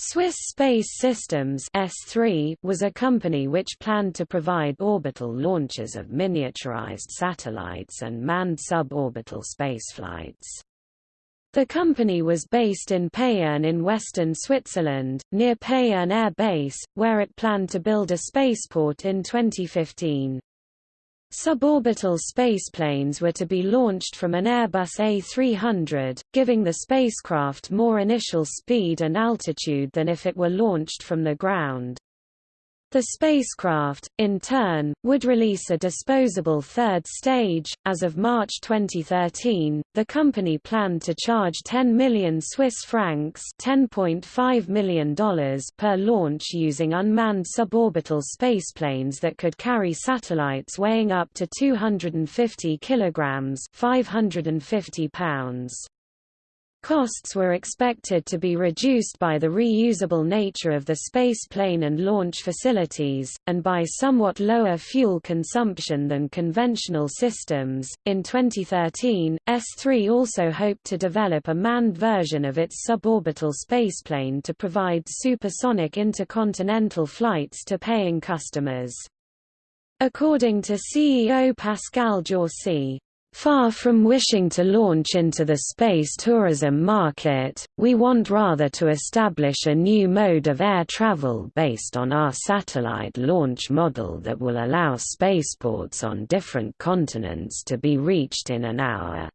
Swiss Space Systems S3 was a company which planned to provide orbital launches of miniaturized satellites and manned suborbital spaceflights. The company was based in Payerne in western Switzerland, near Payerne Air Base, where it planned to build a spaceport in 2015. Suborbital spaceplanes were to be launched from an Airbus A300, giving the spacecraft more initial speed and altitude than if it were launched from the ground. The spacecraft, in turn, would release a disposable third stage. As of March 2013, the company planned to charge 10 million Swiss francs $10.5 million per launch using unmanned suborbital spaceplanes that could carry satellites weighing up to 250 kilograms 550 pounds. Costs were expected to be reduced by the reusable nature of the space plane and launch facilities, and by somewhat lower fuel consumption than conventional systems. In 2013, S3 also hoped to develop a manned version of its suborbital spaceplane to provide supersonic intercontinental flights to paying customers. According to CEO Pascal Jaussi, Far from wishing to launch into the space tourism market, we want rather to establish a new mode of air travel based on our satellite launch model that will allow spaceports on different continents to be reached in an hour.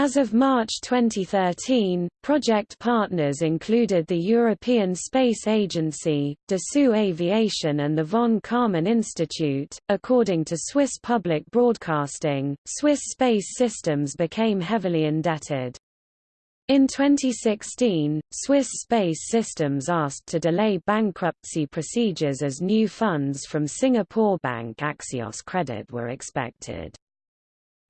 As of March 2013, project partners included the European Space Agency, Dassault Aviation, and the von Karman Institute. According to Swiss Public Broadcasting, Swiss Space Systems became heavily indebted. In 2016, Swiss Space Systems asked to delay bankruptcy procedures as new funds from Singapore bank Axios Credit were expected.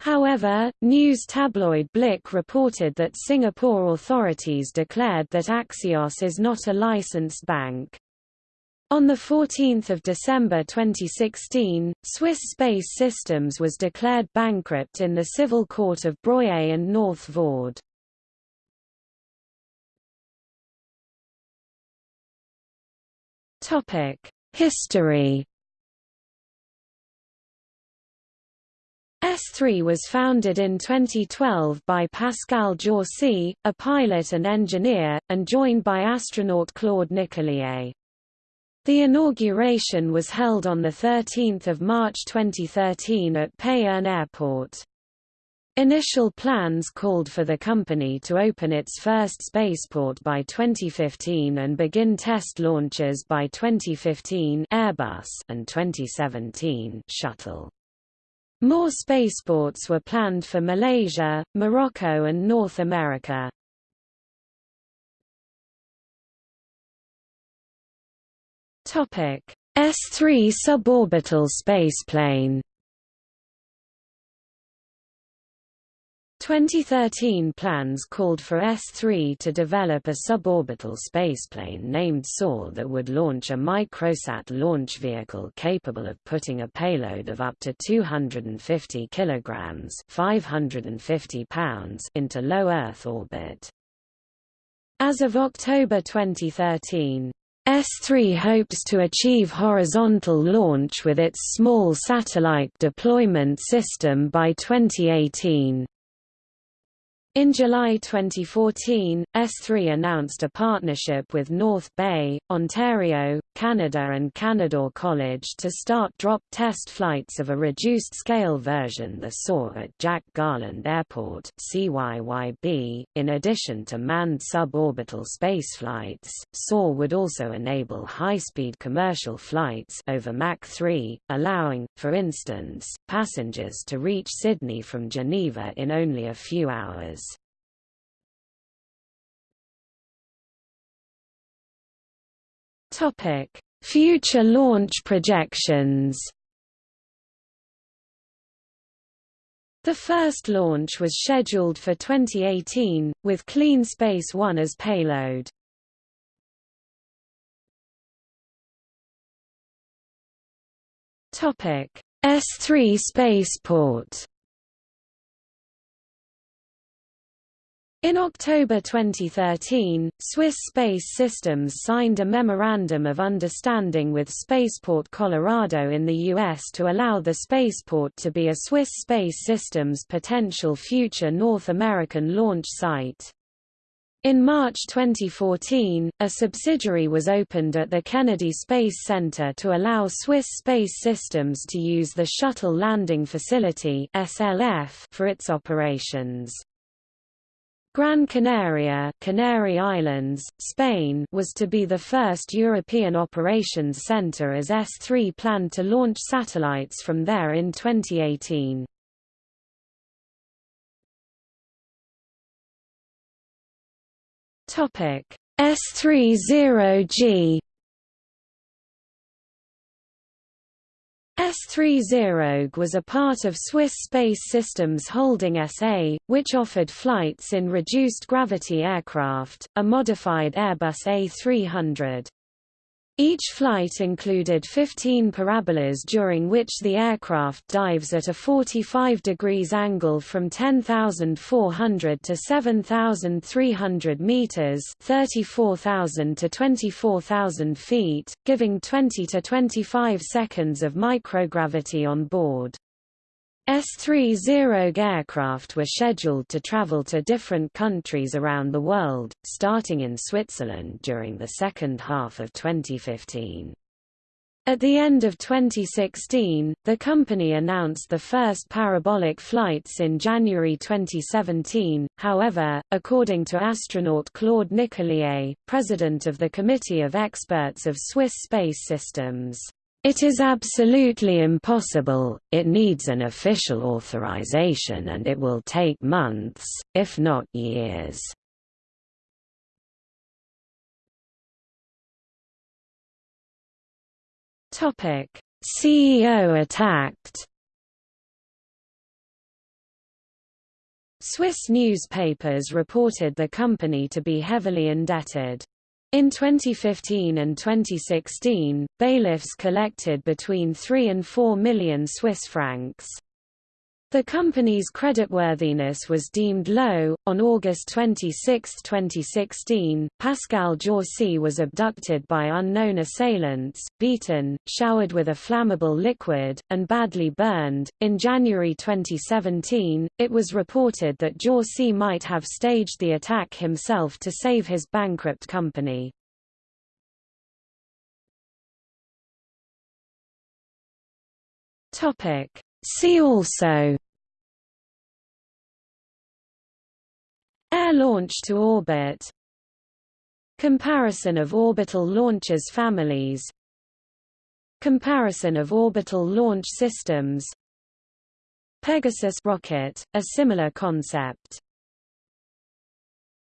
However, news tabloid Blick reported that Singapore authorities declared that Axios is not a licensed bank. On 14 December 2016, Swiss Space Systems was declared bankrupt in the Civil Court of Broye and North Vaud. History S3 was founded in 2012 by Pascal Jaussi, a pilot and engineer, and joined by astronaut Claude Nicollier. The inauguration was held on 13 March 2013 at Payerne Airport. Initial plans called for the company to open its first spaceport by 2015 and begin test launches by 2015 Airbus and 2017 Shuttle. More spaceports were planned for Malaysia, Morocco and North America. S3 suborbital spaceplane 2013 plans called for S3 to develop a suborbital spaceplane named SOAR that would launch a microsat launch vehicle capable of putting a payload of up to 250 kilograms (550 pounds) into low Earth orbit. As of October 2013, S3 hopes to achieve horizontal launch with its small satellite deployment system by 2018. In July 2014, S3 announced a partnership with North Bay, Ontario, Canada and Canadore College to start drop test flights of a reduced-scale version the SOAR at Jack Garland Airport CYYB. .In addition to manned suborbital spaceflights, SOAR would also enable high-speed commercial flights over Mach 3, allowing, for instance, passengers to reach Sydney from Geneva in only a few hours. Topic: Future launch projections. The first launch was scheduled for 2018, with Clean Space One as payload. Topic: S3 spaceport In October 2013, Swiss Space Systems signed a Memorandum of Understanding with Spaceport Colorado in the U.S. to allow the spaceport to be a Swiss Space Systems potential future North American launch site. In March 2014, a subsidiary was opened at the Kennedy Space Center to allow Swiss Space Systems to use the Shuttle Landing Facility for its operations. Gran Canaria Canary Islands, Spain was to be the first European operations centre as S3 planned to launch satellites from there in 2018. S30G S30G was a part of Swiss Space Systems Holding SA, which offered flights in reduced gravity aircraft, a modified Airbus A300. Each flight included 15 parabolas during which the aircraft dives at a 45 degrees angle from 10,400 to 7,300 meters, 34,000 to 24,000 feet, giving 20 to 25 seconds of microgravity on board. S-30 aircraft were scheduled to travel to different countries around the world, starting in Switzerland during the second half of 2015. At the end of 2016, the company announced the first parabolic flights in January 2017. However, according to astronaut Claude Nicollier, president of the Committee of Experts of Swiss Space Systems, it is absolutely impossible, it needs an official authorization and it will take months, if not years. CEO attacked Swiss newspapers reported the company to be heavily indebted. In 2015 and 2016, bailiffs collected between 3 and 4 million Swiss francs. The company's creditworthiness was deemed low. On August 26, 2016, Pascal Jaussi was abducted by unknown assailants, beaten, showered with a flammable liquid, and badly burned. In January 2017, it was reported that Jaussi might have staged the attack himself to save his bankrupt company. Topic See also. Air launch to orbit. Comparison of orbital launchers families. Comparison of orbital launch systems. Pegasus rocket, a similar concept